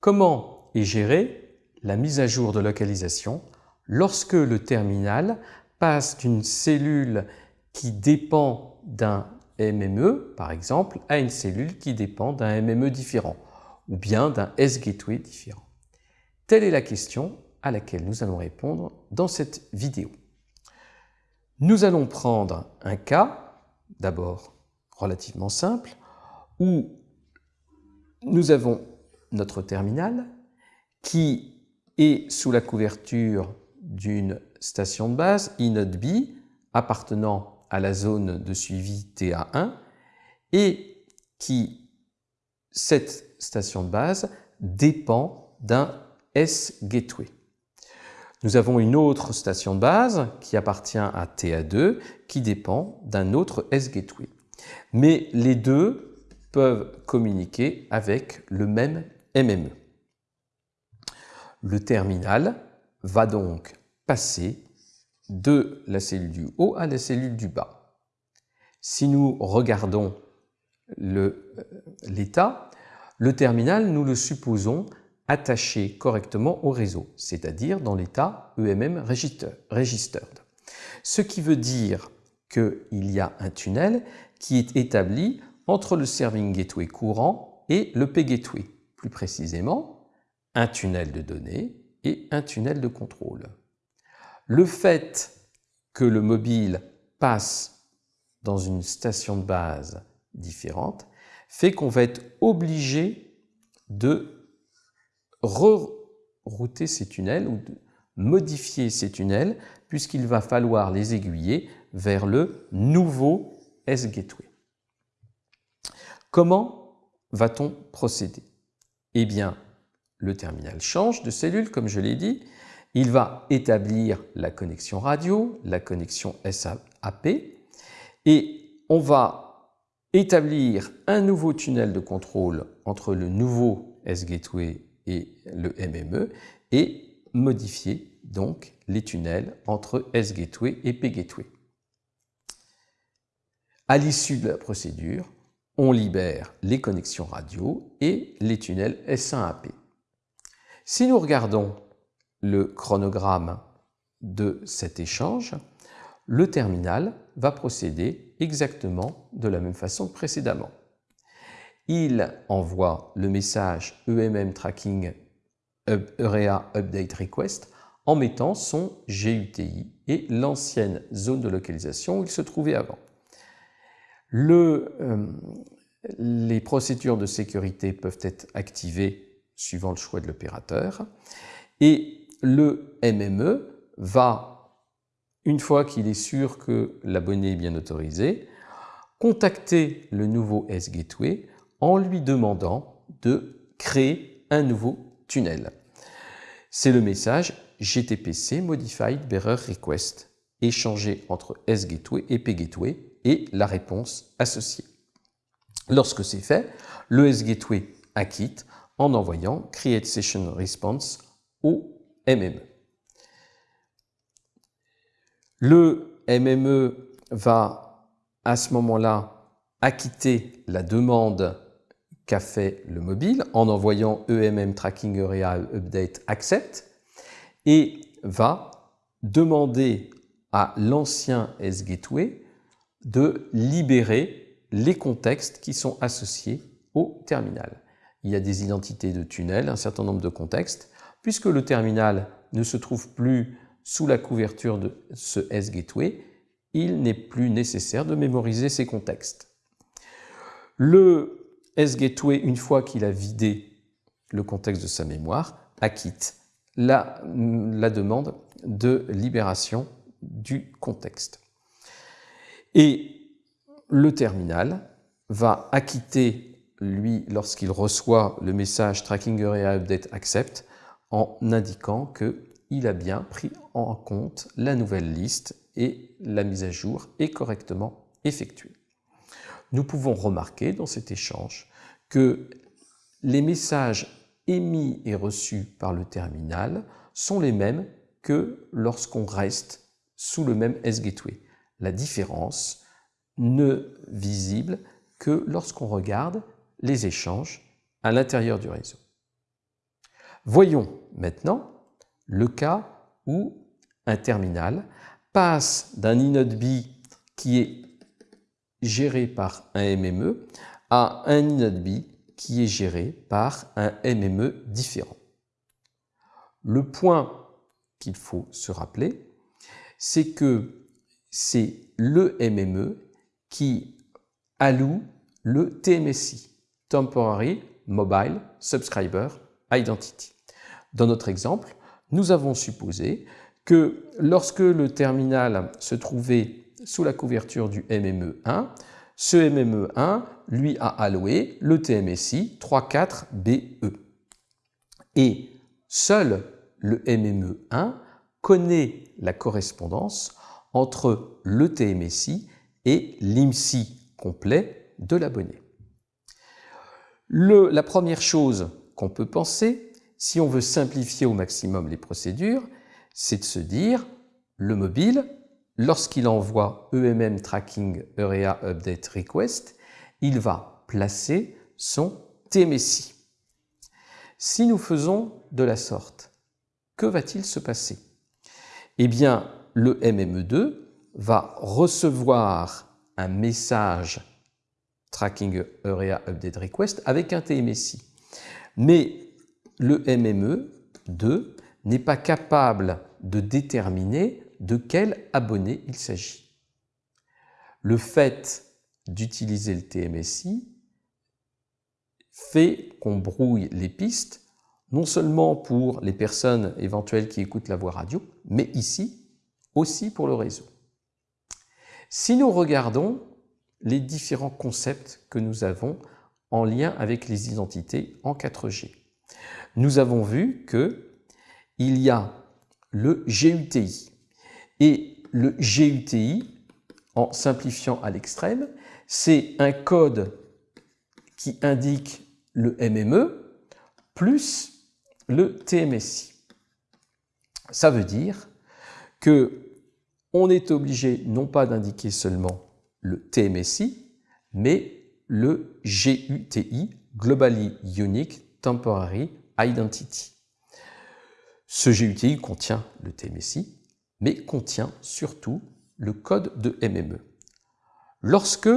Comment est gérée la mise à jour de localisation lorsque le terminal passe d'une cellule qui dépend d'un MME, par exemple, à une cellule qui dépend d'un MME différent, ou bien d'un S-gateway différent? Telle est la question à laquelle nous allons répondre dans cette vidéo. Nous allons prendre un cas, d'abord relativement simple, où nous avons notre terminal qui est sous la couverture d'une station de base, inode B, appartenant à la zone de suivi TA1, et qui, cette station de base, dépend d'un S-gateway. Nous avons une autre station de base qui appartient à TA2 qui dépend d'un autre S-gateway. Mais les deux peuvent communiquer avec le même MME. Le terminal va donc passer de la cellule du haut à la cellule du bas. Si nous regardons euh, l'état, le, terminal, nous le supposons attaché correctement au réseau, c'est-à-dire dans l'état EMM registered. Ce qui veut dire qu'il y a un tunnel qui est établi entre le serving gateway courant et le P-gateway, plus précisément un tunnel de données et un tunnel de contrôle. Le fait que le mobile passe dans une station de base différente fait qu'on va être obligé de rerouter ces tunnels ou de modifier ces tunnels puisqu'il va falloir les aiguiller vers le nouveau S-Gateway. Comment va-t-on procéder? Eh bien, le terminal change de cellule, comme je l'ai dit. Il va établir la connexion radio, la connexion SAP, et on va établir un nouveau tunnel de contrôle entre le nouveau S-Gateway et le MME et modifier donc les tunnels entre S-Gateway et P-Gateway. À l'issue de la procédure, on libère les connexions radio et les tunnels S1AP. Si nous regardons le chronogramme de cet échange, le terminal va procéder exactement de la même façon que précédemment il envoie le message EMM Tracking Area Update Request en mettant son GUTI et l'ancienne zone de localisation où il se trouvait avant. Euh, les procédures de sécurité peuvent être activées suivant le choix de l'opérateur et le MME va, une fois qu'il est sûr que l'abonné est bien autorisé, contacter le nouveau S-Gateway en lui demandant de créer un nouveau tunnel. C'est le message GTPC Modified Bearer Request, échangé entre S-Gateway et P-Gateway et la réponse associée. Lorsque c'est fait, le S-Gateway acquitte en envoyant Create Session Response au MME. Le MME va à ce moment-là acquitter la demande qu'a fait le mobile en envoyant EMM Tracking Area Update Accept et va demander à l'ancien S-Gateway de libérer les contextes qui sont associés au terminal. Il y a des identités de tunnels, un certain nombre de contextes. Puisque le terminal ne se trouve plus sous la couverture de ce S-Gateway, il n'est plus nécessaire de mémoriser ces contextes. Le S-Gateway, une fois qu'il a vidé le contexte de sa mémoire, acquitte la, la demande de libération du contexte. Et le terminal va acquitter, lui, lorsqu'il reçoit le message Tracking Area Update Accept, en indiquant qu'il a bien pris en compte la nouvelle liste et la mise à jour est correctement effectuée nous pouvons remarquer dans cet échange que les messages émis et reçus par le terminal sont les mêmes que lorsqu'on reste sous le même S-Gateway. La différence ne visible que lorsqu'on regarde les échanges à l'intérieur du réseau. Voyons maintenant le cas où un terminal passe d'un inode B qui est géré par un MME à un inode B qui est géré par un MME différent. Le point qu'il faut se rappeler, c'est que c'est le MME qui alloue le TMSI, Temporary Mobile Subscriber Identity. Dans notre exemple, nous avons supposé que lorsque le terminal se trouvait sous la couverture du MME1, ce MME1 lui a alloué le TMSI 34BE. Et seul le MME1 connaît la correspondance entre le TMSI et l'IMSI complet de l'abonné. La première chose qu'on peut penser, si on veut simplifier au maximum les procédures, c'est de se dire, le mobile, lorsqu'il envoie EMM Tracking Area Update Request, il va placer son TMSI. Si nous faisons de la sorte, que va-t-il se passer? Eh bien, le MME2 va recevoir un message Tracking Area Update Request avec un TMSI. Mais le MME2 n'est pas capable de déterminer de quel abonné il s'agit. Le fait d'utiliser le TMSI fait qu'on brouille les pistes, non seulement pour les personnes éventuelles qui écoutent la voix radio, mais ici aussi pour le réseau. Si nous regardons les différents concepts que nous avons en lien avec les identités en 4G, nous avons vu que il y a le GUTI. Et le GUTI, en simplifiant à l'extrême, c'est un code qui indique le MME plus le TMSI. Ça veut dire que on est obligé non pas d'indiquer seulement le TMSI, mais le GUTI, Globally Unique Temporary Identity. Ce GUTI contient le TMSI, mais contient surtout le code de MME. Lorsque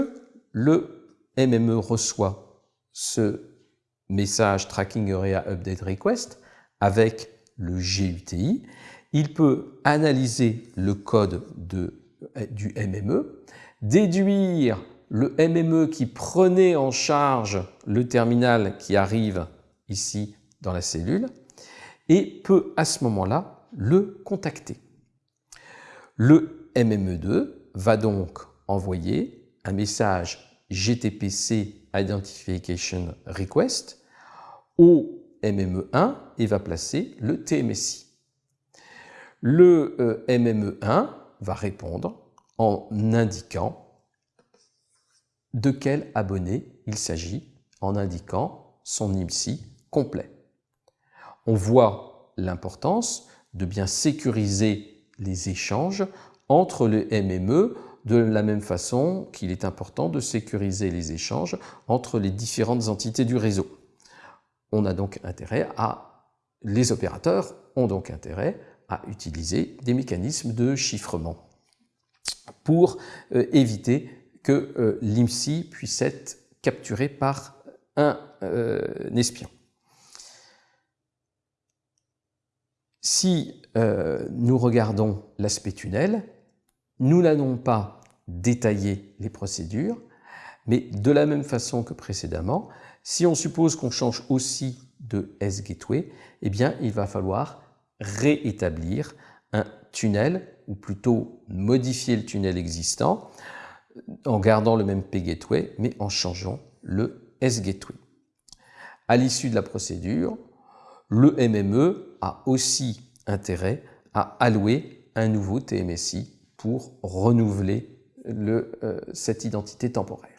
le MME reçoit ce message Tracking Area Update Request avec le GUTI, il peut analyser le code de, du MME, déduire le MME qui prenait en charge le terminal qui arrive ici dans la cellule et peut à ce moment-là le contacter. Le MME2 va donc envoyer un message GTPC Identification Request au MME1 et va placer le TMSI. Le euh, MME1 va répondre en indiquant de quel abonné il s'agit, en indiquant son IMSI complet. On voit l'importance de bien sécuriser les échanges entre le MME de la même façon qu'il est important de sécuriser les échanges entre les différentes entités du réseau. On a donc intérêt à, les opérateurs ont donc intérêt à utiliser des mécanismes de chiffrement pour euh, éviter que euh, l'IMSI puisse être capturé par un euh, espion. Si nous regardons l'aspect tunnel, nous n'allons pas détailler les procédures, mais de la même façon que précédemment, si on suppose qu'on change aussi de S-Gateway, eh bien, il va falloir réétablir un tunnel, ou plutôt modifier le tunnel existant, en gardant le même P-Gateway, mais en changeant le S-Gateway. À l'issue de la procédure, le MME a aussi intérêt à allouer un nouveau TMSI pour renouveler le, euh, cette identité temporaire.